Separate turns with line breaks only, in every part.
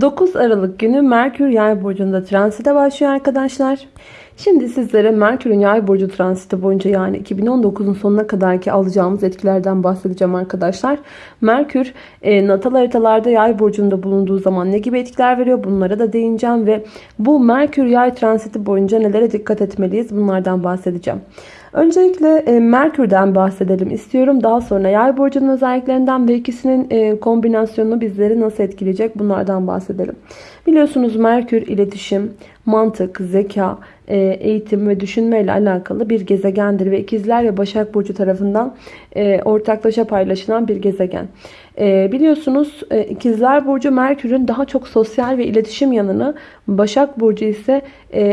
9 Aralık günü Merkür Yay burcunda transite başlıyor arkadaşlar. Şimdi sizlere Merkür'ün Yay burcu transiti boyunca yani 2019'un sonuna kadarki alacağımız etkilerden bahsedeceğim arkadaşlar. Merkür e, natal haritalarda Yay burcunda bulunduğu zaman ne gibi etkiler veriyor bunlara da değineceğim ve bu Merkür Yay transiti boyunca nelere dikkat etmeliyiz bunlardan bahsedeceğim. Öncelikle e, Merkür'den bahsedelim istiyorum. Daha sonra Yay burcunun özelliklerinden ve ikisinin e, kombinasyonu bizleri nasıl etkileyecek bunlardan bahsedelim. Biliyorsunuz Merkür iletişim, mantık, zeka, eğitim ve düşünme ile alakalı bir gezegendir ve ikizler ve Başak Burcu tarafından e, ortaklaşa paylaşılan bir gezegen. E, biliyorsunuz ikizler Burcu Merkür'ün daha çok sosyal ve iletişim yanını, Başak Burcu ise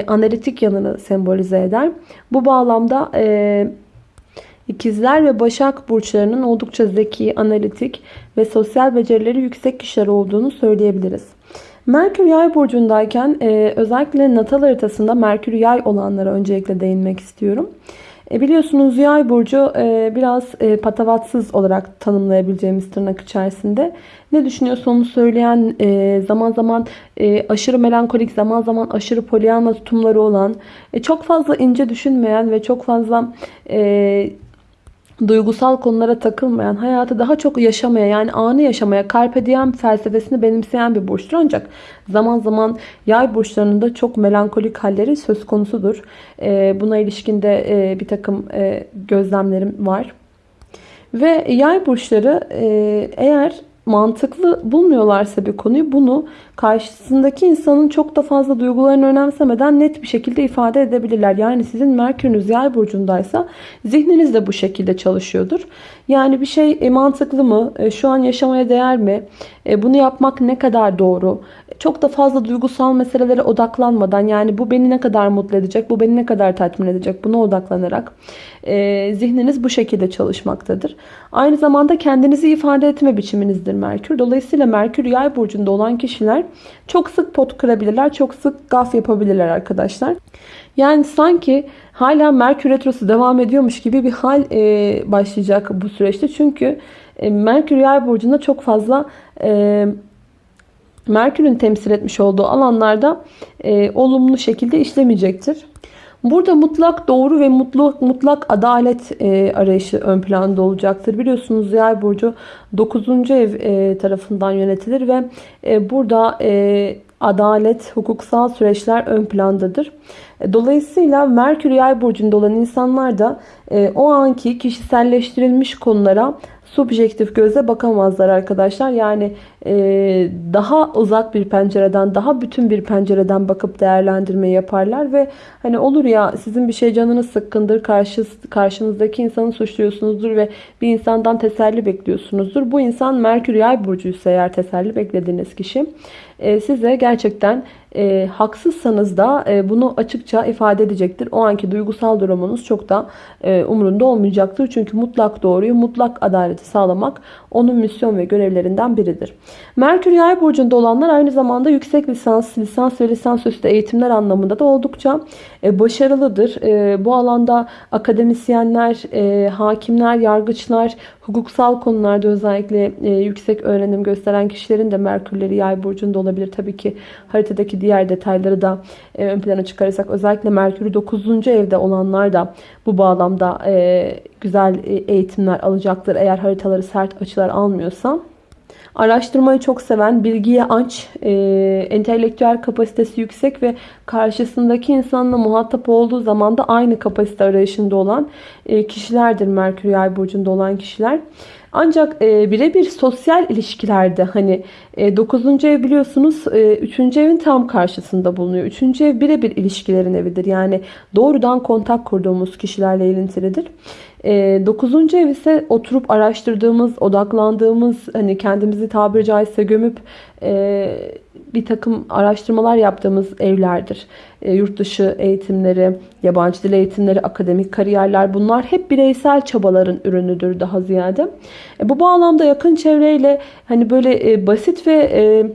analitik yanını sembolize eder. Bu bağlamda İkizler ve Başak burçlarının oldukça zeki, analitik ve sosyal becerileri yüksek kişiler olduğunu söyleyebiliriz. Merkür Yay burcundayken e, özellikle natal haritasında Merkür Yay olanlara öncelikle değinmek istiyorum. E, biliyorsunuz Yay burcu e, biraz e, patavatsız olarak tanımlayabileceğimiz tırnak içerisinde. Ne düşünüyorsa onu söyleyen, e, zaman zaman e, aşırı melankolik, zaman zaman aşırı polyanla tutumları olan, e, çok fazla ince düşünmeyen ve çok fazla... E, duygusal konulara takılmayan, hayatı daha çok yaşamaya yani anı yaşamaya, carpe diem felsefesini benimseyen bir burçtur. Ancak zaman zaman yay burçlarının da çok melankolik halleri söz konusudur. Ee, buna ilişkin de e, bir takım e, gözlemlerim var. Ve yay burçları e, eğer mantıklı bulmuyorlarsa bir konuyu bunu karşısındaki insanın çok da fazla duygularını önemsemeden net bir şekilde ifade edebilirler. Yani sizin Merkür'ünüz yay burcundaysa zihniniz de bu şekilde çalışıyordur. Yani bir şey e, mantıklı mı? E, şu an yaşamaya değer mi? E, bunu yapmak ne kadar doğru? Çok da fazla duygusal meselelere odaklanmadan yani bu beni ne kadar mutlu edecek, bu beni ne kadar tatmin edecek buna odaklanarak zihniniz bu şekilde çalışmaktadır. Aynı zamanda kendinizi ifade etme biçiminizdir Merkür. Dolayısıyla Merkür yay burcunda olan kişiler çok sık pot kırabilirler, çok sık gaf yapabilirler arkadaşlar. Yani sanki hala Merkür Retrosu devam ediyormuş gibi bir hal e, başlayacak bu süreçte. Çünkü e, Merkür Yay burcunda çok fazla e, Merkür'ün temsil etmiş olduğu alanlarda e, olumlu şekilde işlemeyecektir. Burada mutlak doğru ve mutlak, mutlak adalet e, arayışı ön planda olacaktır. Biliyorsunuz Yay burcu 9. ev e, tarafından yönetilir ve e, burada e, adalet, hukuksal süreçler ön plandadır. Dolayısıyla Merkür Yay burcunda olan insanlar da e, o anki kişiselleştirilmiş konulara subjektif gözle bakamazlar arkadaşlar. Yani daha uzak bir pencereden, daha bütün bir pencereden bakıp değerlendirme yaparlar ve hani olur ya sizin bir şey canınız sıkkındır, karşı, karşınızdaki insanı suçluyorsunuzdur ve bir insandan teselli bekliyorsunuzdur. Bu insan Merkür Yay burcuysa eğer teselli beklediğiniz kişi e, size gerçekten e, haksızsanız da e, bunu açıkça ifade edecektir. O anki duygusal durumunuz çok da e, umurunda olmayacaktır. Çünkü mutlak doğruyu, mutlak adaleti sağlamak onun misyon ve görevlerinden biridir. Merkür Yay burcunda olanlar aynı zamanda yüksek lisans, lisans ve lisansüstü eğitimler anlamında da oldukça e, başarılıdır. E, bu alanda akademisyenler, e, hakimler, yargıçlar, hukuksal konularda özellikle yüksek öğrenim gösteren kişilerin de Merkürleri Yay burcunda olabilir. Tabii ki haritadaki diğer detayları da ön plana çıkarırsak özellikle Merkür'ü 9. evde olanlar da bu bağlamda güzel eğitimler alacaktır. Eğer haritaları sert açılar almıyorsa. Araştırmayı çok seven, bilgiye aç, e, entelektüel kapasitesi yüksek ve karşısındaki insanla muhatap olduğu zaman da aynı kapasite arayışında olan e, kişilerdir Merkür Yay burcunda olan kişiler. Ancak e, birebir sosyal ilişkilerde hani e, 9. ev biliyorsunuz e, 3. evin tam karşısında bulunuyor. 3. ev birebir ilişkilerin evidir. Yani doğrudan kontak kurduğumuz kişilerle ilintilidir. E, 9. ev ise oturup araştırdığımız, odaklandığımız, hani kendimizi tabiri caizse gömüp e, bir takım araştırmalar yaptığımız evlerdir. E, yurt dışı eğitimleri, yabancı dil eğitimleri, akademik kariyerler bunlar hep bireysel çabaların ürünüdür daha ziyade. E, bu bağlamda yakın çevreyle hani böyle basit ve...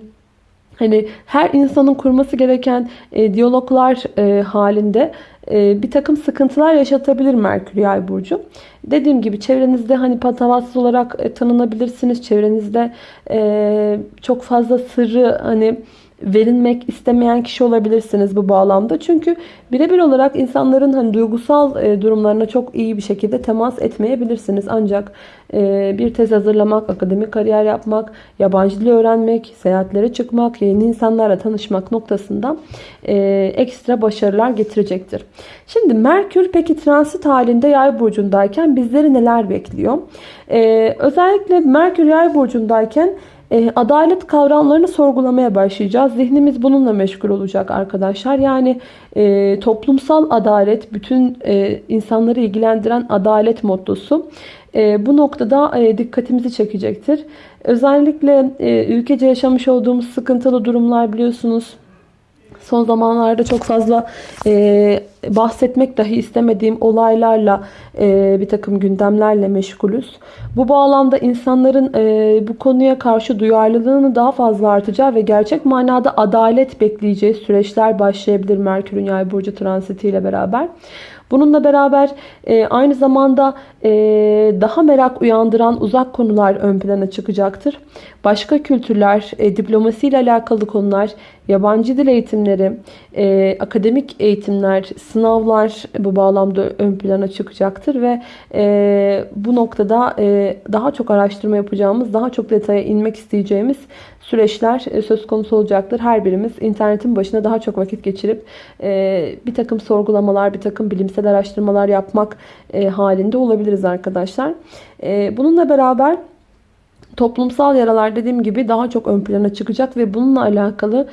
Hani her insanın kurması gereken e, diyaloglar e, halinde e, bir takım sıkıntılar yaşatabilir Merkür Yay burcu. Dediğim gibi çevrenizde hani patavatsız olarak e, tanınabilirsiniz. Çevrenizde e, çok fazla sırrı hani verilmek istemeyen kişi olabilirsiniz bu bağlamda. Çünkü birebir olarak insanların hani duygusal e, durumlarına çok iyi bir şekilde temas etmeyebilirsiniz. Ancak e, bir tez hazırlamak, akademik kariyer yapmak, yabancı dil öğrenmek, seyahatlere çıkmak, yeni insanlarla tanışmak noktasında e, ekstra başarılar getirecektir. Şimdi Merkür peki transit halinde yay burcundayken bizleri neler bekliyor? Özellikle Merkür yay burcundayken e, adalet kavramlarını sorgulamaya başlayacağız. Zihnimiz bununla meşgul olacak arkadaşlar. Yani e, toplumsal adalet, bütün e, insanları ilgilendiren adalet mottosu e, bu noktada e, dikkatimizi çekecektir. Özellikle e, ülkece yaşamış olduğumuz sıkıntılı durumlar biliyorsunuz son zamanlarda çok fazla e, bahsetmek dahi istemediğim olaylarla e, bir takım gündemlerle meşgulüz. Bu bağlamda insanların e, bu konuya karşı duyarlılığını daha fazla artacağı ve gerçek manada adalet bekleyeceği süreçler başlayabilir Merkür'ün yay burcu transitiyle beraber. Bununla beraber e, aynı zamanda e, daha merak uyandıran uzak konular ön plana çıkacaktır. Başka kültürler, e, diplomasiyle alakalı konular, yabancı dil eğitimleri, e, akademik eğitimler, sınavlar bu bağlamda ön plana çıkacaktır ve e, bu noktada e, daha çok araştırma yapacağımız, daha çok detaya inmek isteyeceğimiz süreçler e, söz konusu olacaktır. Her birimiz internetin başına daha çok vakit geçirip e, bir takım sorgulamalar, bir takım bilimsel araştırmalar yapmak e, halinde olabiliriz arkadaşlar. Bununla beraber toplumsal yaralar dediğim gibi daha çok ön plana çıkacak ve bununla alakalı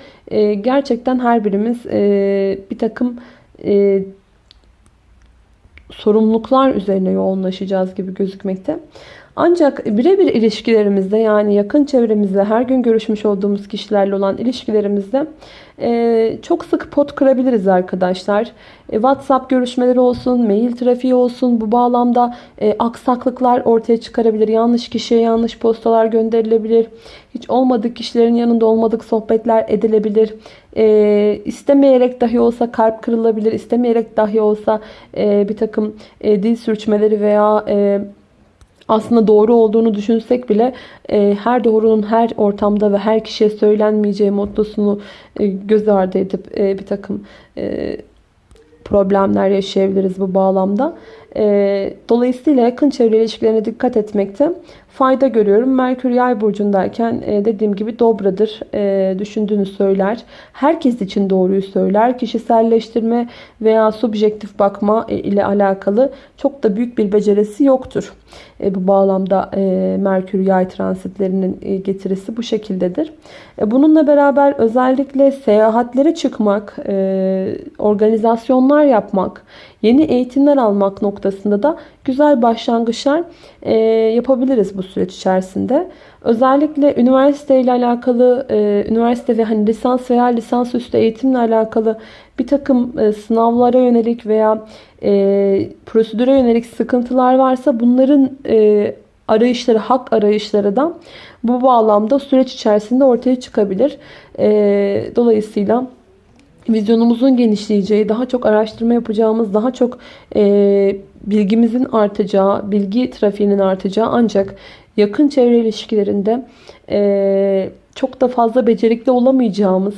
gerçekten her birimiz bir takım sorumluluklar üzerine yoğunlaşacağız gibi gözükmekte. Ancak birebir ilişkilerimizde yani yakın çevremizde her gün görüşmüş olduğumuz kişilerle olan ilişkilerimizde e, çok sık pot kırabiliriz arkadaşlar. E, WhatsApp görüşmeleri olsun, mail trafiği olsun bu bağlamda e, aksaklıklar ortaya çıkarabilir. Yanlış kişiye yanlış postalar gönderilebilir. Hiç olmadık kişilerin yanında olmadık sohbetler edilebilir. E, istemeyerek dahi olsa kalp kırılabilir. İstemeyerek dahi olsa e, bir takım dil sürçmeleri veya... E, aslında doğru olduğunu düşünsek bile e, her doğrunun her ortamda ve her kişiye söylenmeyeceği mottosunu e, göz ardı edip e, bir takım e, problemler yaşayabiliriz bu bağlamda. E, dolayısıyla yakın çevre ilişkilerine dikkat etmekte fayda görüyorum. Merkür yay burcundayken e, dediğim gibi dobradır. E, düşündüğünü söyler. Herkes için doğruyu söyler. Kişiselleştirme veya subjektif bakma e, ile alakalı çok da büyük bir becerisi yoktur. Bu bağlamda Merkür yay transitlerinin getirisi bu şekildedir. Bununla beraber özellikle seyahatlere çıkmak, organizasyonlar yapmak, yeni eğitimler almak noktasında da güzel başlangıçlar yapabiliriz bu süreç içerisinde. Özellikle üniversite ile alakalı, e, üniversite ve hani lisans veya lisansüstü eğitimle alakalı bir takım e, sınavlara yönelik veya e, prosedüre yönelik sıkıntılar varsa bunların e, arayışları, hak arayışları da bu bağlamda süreç içerisinde ortaya çıkabilir. E, dolayısıyla vizyonumuzun genişleyeceği, daha çok araştırma yapacağımız, daha çok e, bilgimizin artacağı, bilgi trafiğinin artacağı ancak yakın çevre ilişkilerinde e, çok da fazla becerikli olamayacağımız,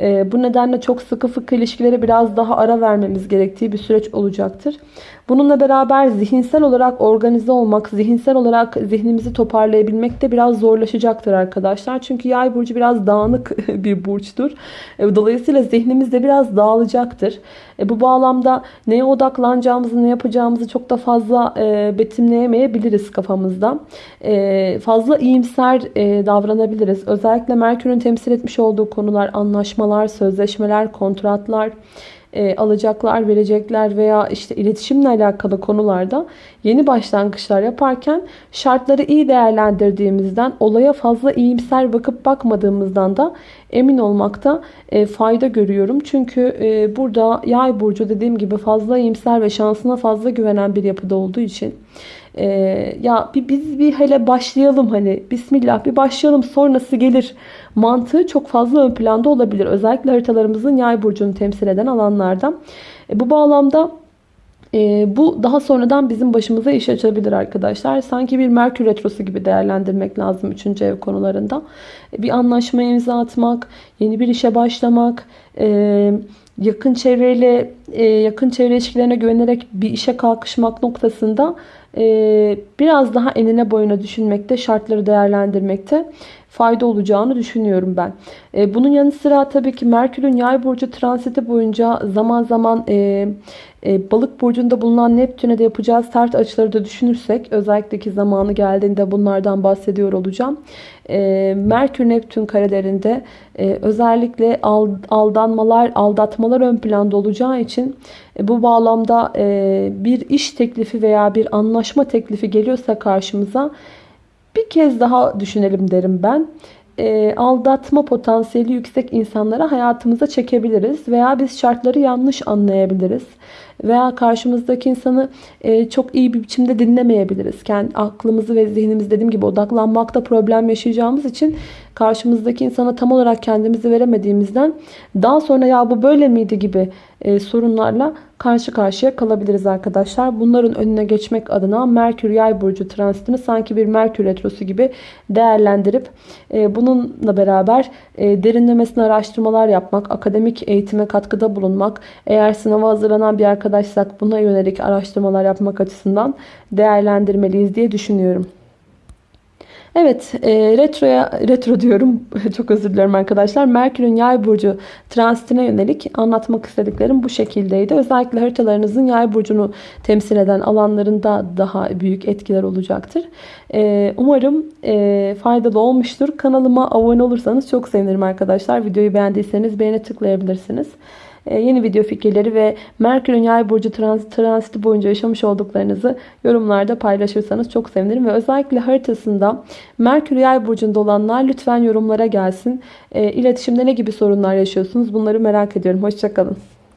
e, bu nedenle çok sıkı fıkı ilişkilere biraz daha ara vermemiz gerektiği bir süreç olacaktır. Bununla beraber zihinsel olarak organize olmak, zihinsel olarak zihnimizi toparlayabilmek de biraz zorlaşacaktır arkadaşlar. Çünkü yay burcu biraz dağınık bir burçtur. E, dolayısıyla zihnimiz de biraz dağılacaktır. E, bu bağlamda neye odaklanacağımızı, ne yapacağımızı çok da fazla e, betimleyemeyebiliriz kafamızda. Fazla iyimser davranabiliriz. Özellikle Merkür'ün temsil etmiş olduğu konular, anlaşmalar, sözleşmeler, kontratlar, e, alacaklar, verecekler veya işte iletişimle alakalı konularda yeni başlangıçlar yaparken şartları iyi değerlendirdiğimizden, olaya fazla iyimser bakıp bakmadığımızdan da emin olmakta e, fayda görüyorum. Çünkü e, burada yay burcu dediğim gibi fazla iyimser ve şansına fazla güvenen bir yapıda olduğu için e, ya bir, biz bir hele başlayalım hani bismillah bir başlayalım sonrası gelir mantığı çok fazla ön planda olabilir. Özellikle haritalarımızın yay burcunu temsil eden alanlardan. E, bu bağlamda e, bu daha sonradan bizim başımıza iş açabilir arkadaşlar. Sanki bir Merkür Retrosu gibi değerlendirmek lazım 3. ev konularında. E, bir anlaşmaya imza atmak, yeni bir işe başlamak, e, yakın çevreyle e, yakın çevre ilişkilerine güvenerek bir işe kalkışmak noktasında biraz daha enine boyuna düşünmekte, şartları değerlendirmekte fayda olacağını düşünüyorum ben. E, bunun yanı sıra tabii ki Merkür'ün yay burcu transiti boyunca zaman zaman e, e, balık burcunda bulunan Neptün'e de yapacağız tert açıları da düşünürsek özellikle ki zamanı geldiğinde bunlardan bahsediyor olacağım. E, Merkür Neptün karelerinde e, özellikle aldanmalar, aldatmalar ön planda olacağı için bu bağlamda bir iş teklifi veya bir anlaşma teklifi geliyorsa karşımıza bir kez daha düşünelim derim ben. E, aldatma potansiyeli yüksek insanlara hayatımıza çekebiliriz veya biz şartları yanlış anlayabiliriz veya karşımızdaki insanı e, çok iyi bir biçimde dinlemeyebiliriz. Kendi aklımızı ve zihnimizi dediğim gibi odaklanmakta problem yaşayacağımız için karşımızdaki insana tam olarak kendimizi veremediğimizden daha sonra ya bu böyle miydi gibi sorunlarla karşı karşıya kalabiliriz arkadaşlar. Bunların önüne geçmek adına Merkür Yay burcu transitini sanki bir Merkür retrosu gibi değerlendirip e, bununla beraber e, derinlemesine araştırmalar yapmak, akademik eğitime katkıda bulunmak, eğer sınava hazırlanan bir arkadaşsak buna yönelik araştırmalar yapmak açısından değerlendirmeliyiz diye düşünüyorum. Evet e, retroya retro diyorum çok özür dilerim arkadaşlar. Merkür'ün yay burcu transitine yönelik anlatmak istediklerim bu şekildeydi. Özellikle haritalarınızın yay burcunu temsil eden alanlarında daha büyük etkiler olacaktır. E, umarım e, faydalı olmuştur. Kanalıma abone olursanız çok sevinirim arkadaşlar. Videoyu beğendiyseniz beğene tıklayabilirsiniz. Ee, yeni video fikirleri ve Merkür'ün yay burcu transit, transiti boyunca yaşamış olduklarınızı yorumlarda paylaşırsanız çok sevinirim. Ve özellikle haritasında Merkür yay burcunda olanlar lütfen yorumlara gelsin. E, iletişimde ne gibi sorunlar yaşıyorsunuz bunları merak ediyorum. Hoşçakalın.